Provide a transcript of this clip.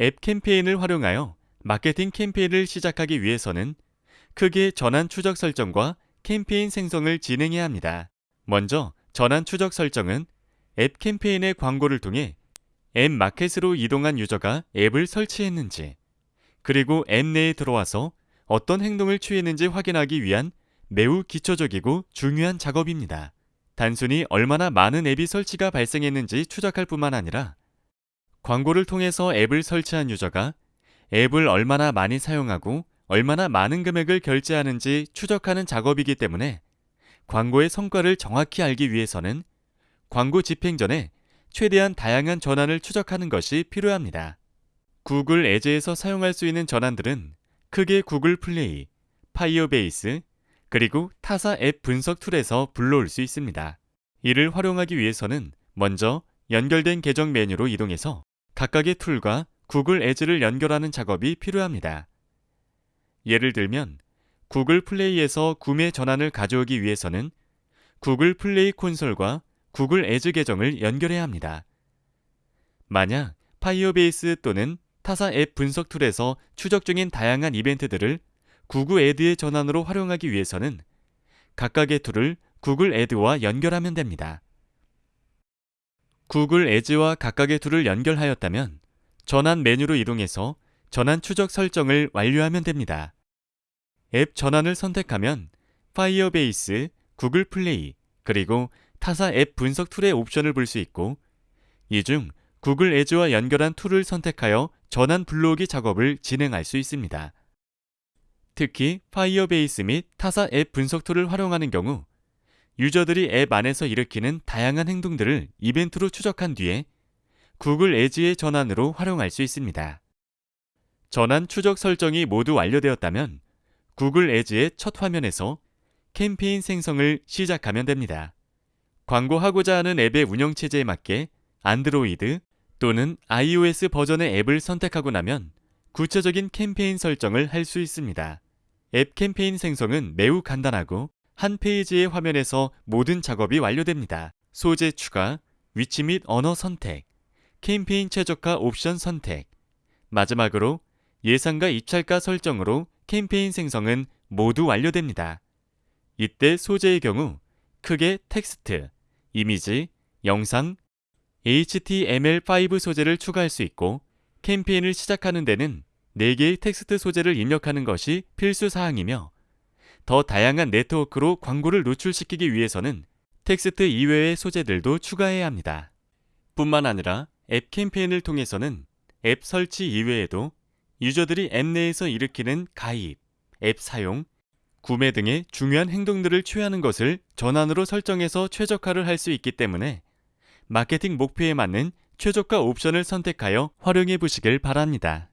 앱 캠페인을 활용하여 마케팅 캠페인을 시작하기 위해서는 크게 전환 추적 설정과 캠페인 생성을 진행해야 합니다. 먼저 전환 추적 설정은 앱 캠페인의 광고를 통해 앱 마켓으로 이동한 유저가 앱을 설치했는지, 그리고 앱 내에 들어와서 어떤 행동을 취했는지 확인하기 위한 매우 기초적이고 중요한 작업입니다. 단순히 얼마나 많은 앱이 설치가 발생했는지 추적할 뿐만 아니라 광고를 통해서 앱을 설치한 유저가 앱을 얼마나 많이 사용하고 얼마나 많은 금액을 결제하는지 추적하는 작업이기 때문에 광고의 성과를 정확히 알기 위해서는 광고 집행 전에 최대한 다양한 전환을 추적하는 것이 필요합니다. Google Ads에서 사용할 수 있는 전환들은 크게 Google Play, Firebase, 그리고 타사 앱 분석 툴에서 불러올 수 있습니다. 이를 활용하기 위해서는 먼저 연결된 계정 메뉴로 이동해서 각각의 툴과 Google Ads를 연결하는 작업이 필요합니다. 예를 들면 Google Play에서 구매 전환을 가져오기 위해서는 Google Play 콘솔과 Google Ads 계정을 연결해야 합니다. 만약 Firebase 또는 타사 앱 분석 툴에서 추적 중인 다양한 이벤트들을 Google Ads의 전환으로 활용하기 위해서는 각각의 툴을 Google Ads와 연결하면 됩니다. Google Ads와 각각의 툴을 연결하였다면 전환 메뉴로 이동해서 전환 추적 설정을 완료하면 됩니다. 앱 전환을 선택하면 Firebase, Google Play, 그리고 타사 앱 분석 툴의 옵션을 볼 수 있고 이 중 Google Ads와 연결한 툴을 선택하여 전환 불러오기 작업을 진행할 수 있습니다. 특히 Firebase 및 타사 앱 분석 툴을 활용하는 경우 유저들이 앱 안에서 일으키는 다양한 행동들을 이벤트로 추적한 뒤에 Google Ads의 전환으로 활용할 수 있습니다. 전환 추적 설정이 모두 완료되었다면 Google Ads의 첫 화면에서 캠페인 생성을 시작하면 됩니다. 광고하고자 하는 앱의 운영체제에 맞게 안드로이드 또는 iOS 버전의 앱을 선택하고 나면 구체적인 캠페인 설정을 할 수 있습니다. 앱 캠페인 생성은 매우 간단하고 한 페이지의 화면에서 모든 작업이 완료됩니다. 소재 추가, 위치 및 언어 선택, 캠페인 최적화 옵션 선택, 마지막으로 예상과 입찰가 설정으로 캠페인 생성은 모두 완료됩니다. 이때 소재의 경우 크게 텍스트, 이미지, 영상, HTML5 소재를 추가할 수 있고 캠페인을 시작하는 데는 4개의 텍스트 소재를 입력하는 것이 필수 사항이며 더 다양한 네트워크로 광고를 노출시키기 위해서는 텍스트 이외의 소재들도 추가해야 합니다. 뿐만 아니라 앱 캠페인을 통해서는 앱 설치 이외에도 유저들이 앱 내에서 일으키는 가입, 앱 사용, 구매 등의 중요한 행동들을 취하는 것을 전환으로 설정해서 최적화를 할 수 있기 때문에 마케팅 목표에 맞는 최적화 옵션을 선택하여 활용해 보시길 바랍니다.